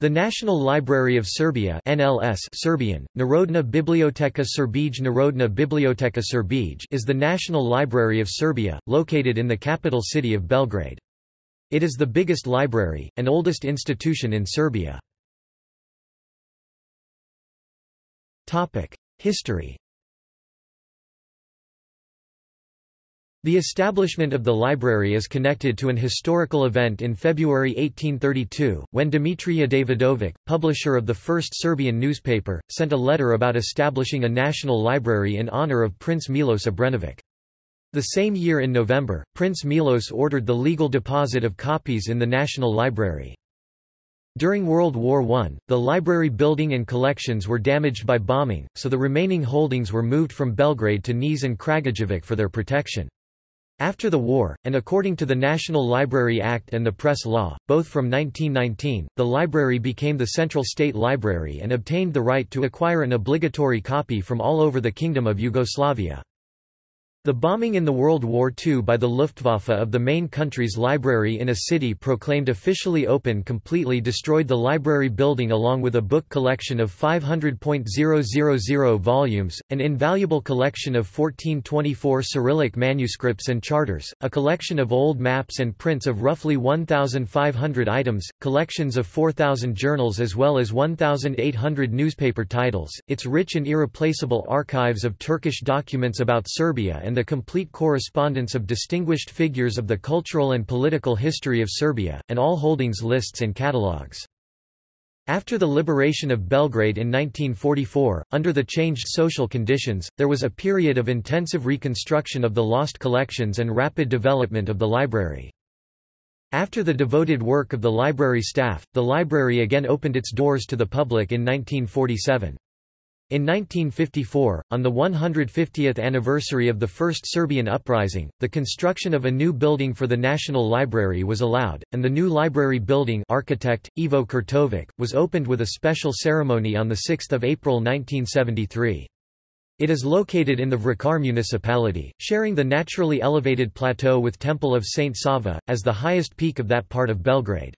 The National Library of Serbia NLS Serbian, Narodna Biblioteka Srbije Narodna Biblioteka Srbije is the National Library of Serbia, located in the capital city of Belgrade. It is the biggest library, and oldest institution in Serbia. History The establishment of the library is connected to an historical event in February 1832, when Dimitrije Davidovic, publisher of the first Serbian newspaper, sent a letter about establishing a national library in honor of Prince Milos Obrenović. The same year in November, Prince Milos ordered the legal deposit of copies in the National Library. During World War I, the library building and collections were damaged by bombing, so the remaining holdings were moved from Belgrade to Niš and Kragujevac for their protection. After the war, and according to the National Library Act and the Press Law, both from 1919, the library became the central state library and obtained the right to acquire an obligatory copy from all over the Kingdom of Yugoslavia. The bombing in the World War II by the Luftwaffe of the main country's library in a city proclaimed officially open completely destroyed the library building along with a book collection of 500.000 volumes, an invaluable collection of 1424 Cyrillic manuscripts and charters, a collection of old maps and prints of roughly 1,500 items, collections of 4,000 journals as well as 1,800 newspaper titles, its rich and irreplaceable archives of Turkish documents about Serbia and the complete correspondence of distinguished figures of the cultural and political history of Serbia, and all holdings lists and catalogues. After the liberation of Belgrade in 1944, under the changed social conditions, there was a period of intensive reconstruction of the lost collections and rapid development of the library. After the devoted work of the library staff, the library again opened its doors to the public in 1947. In 1954, on the 150th anniversary of the First Serbian Uprising, the construction of a new building for the National Library was allowed, and the new library building architect, Ivo Kurtovic, was opened with a special ceremony on 6 April 1973. It is located in the Vračar municipality, sharing the naturally elevated plateau with Temple of St. Sava, as the highest peak of that part of Belgrade.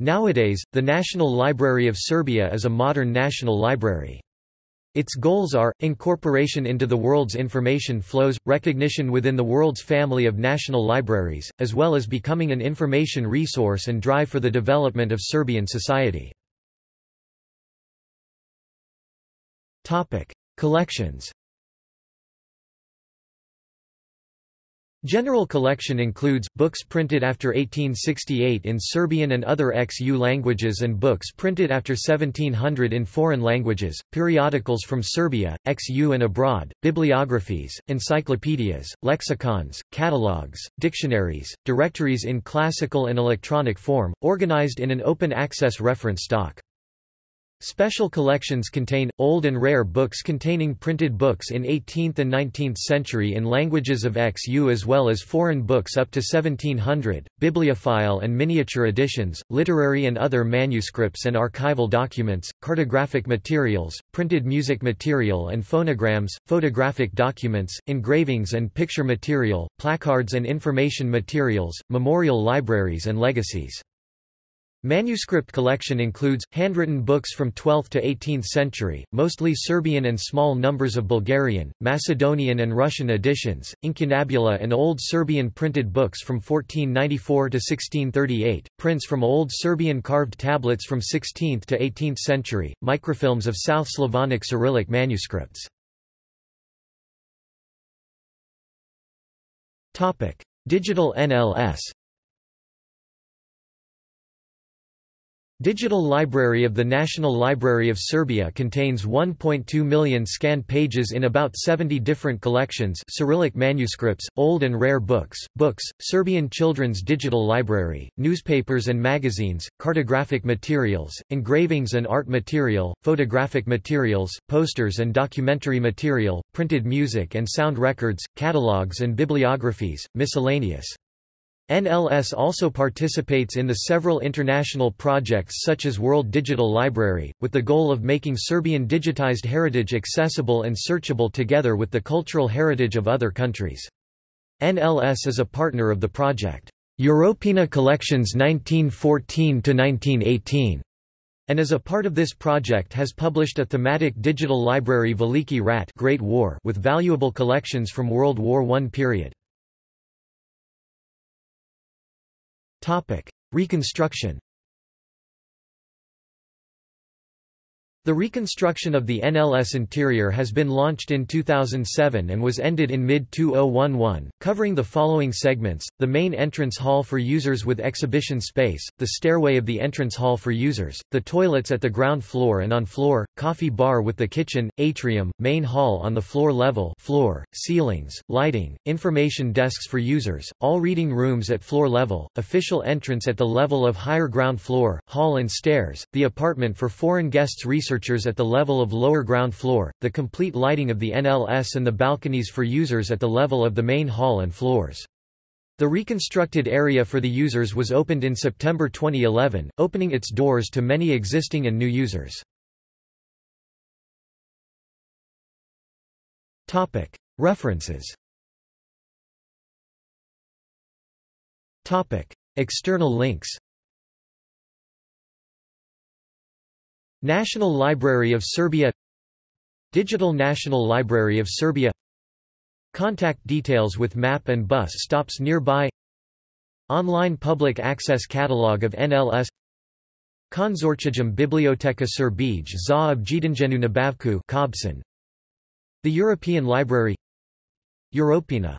Nowadays, the National Library of Serbia is a modern national library. Its goals are, incorporation into the world's information flows, recognition within the world's family of national libraries, as well as becoming an information resource and drive for the development of Serbian society. Collections General collection includes, books printed after 1868 in Serbian and other ex-U languages and books printed after 1700 in foreign languages, periodicals from Serbia, ex-U and abroad, bibliographies, encyclopedias, lexicons, catalogues, dictionaries, directories in classical and electronic form, organized in an open-access reference stock. Special collections contain, old and rare books containing printed books in 18th and 19th century in languages of XU as well as foreign books up to 1700, bibliophile and miniature editions, literary and other manuscripts and archival documents, cartographic materials, printed music material and phonograms, photographic documents, engravings and picture material, placards and information materials, memorial libraries and legacies. Manuscript collection includes, handwritten books from 12th to 18th century, mostly Serbian and small numbers of Bulgarian, Macedonian and Russian editions, incunabula and Old Serbian printed books from 1494 to 1638, prints from Old Serbian carved tablets from 16th to 18th century, microfilms of South Slavonic Cyrillic manuscripts. Digital NLS Digital Library of the National Library of Serbia contains 1.2 million scanned pages in about 70 different collections Cyrillic manuscripts, old and rare books, books, Serbian Children's Digital Library, newspapers and magazines, cartographic materials, engravings and art material, photographic materials, posters and documentary material, printed music and sound records, catalogues and bibliographies, miscellaneous. NLS also participates in the several international projects such as World Digital Library, with the goal of making Serbian digitized heritage accessible and searchable together with the cultural heritage of other countries. NLS is a partner of the project, Europeana Collections 1914–1918, and as a part of this project has published a thematic digital library Veliki Rat Great War with valuable collections from World War I period. Reconstruction The reconstruction of the NLS interior has been launched in 2007 and was ended in mid-2011, covering the following segments, the main entrance hall for users with exhibition space, the stairway of the entrance hall for users, the toilets at the ground floor and on floor, coffee bar with the kitchen, atrium, main hall on the floor level floor, ceilings, lighting, information desks for users, all reading rooms at floor level, official entrance at the level of higher ground floor, hall and stairs, the apartment for foreign guests research researchers at the level of lower ground floor, the complete lighting of the NLS and the balconies for users at the level of the main hall and floors. The reconstructed area for the users was opened in September 2011, opening its doors to many existing and new users. References External links National Library of Serbia Digital National Library of Serbia Contact details with map and bus stops nearby Online public access catalog of NLS Konzorcijum Biblioteka Srbije za objedinjenu nabavku The European Library Europeana